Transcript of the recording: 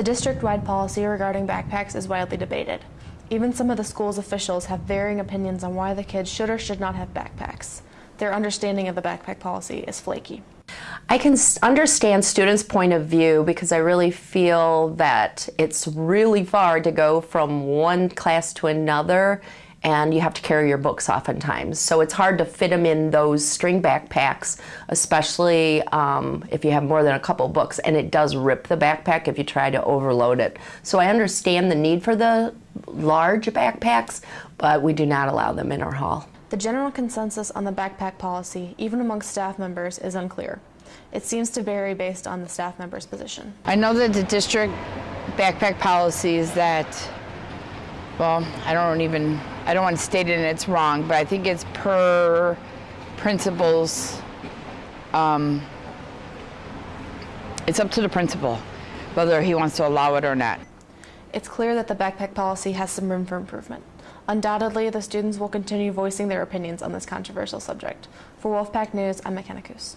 The district-wide policy regarding backpacks is widely debated. Even some of the school's officials have varying opinions on why the kids should or should not have backpacks. Their understanding of the backpack policy is flaky. I can understand students' point of view because I really feel that it's really far to go from one class to another and you have to carry your books oftentimes. So it's hard to fit them in those string backpacks, especially um, if you have more than a couple books. And it does rip the backpack if you try to overload it. So I understand the need for the large backpacks, but we do not allow them in our hall. The general consensus on the backpack policy, even among staff members, is unclear. It seems to vary based on the staff member's position. I know that the district backpack policy is that, well, I don't even, I don't want to state it and it's wrong, but I think it's per principles, um, it's up to the principal whether he wants to allow it or not. It's clear that the backpack policy has some room for improvement. Undoubtedly, the students will continue voicing their opinions on this controversial subject. For Wolfpack News, I'm Coos.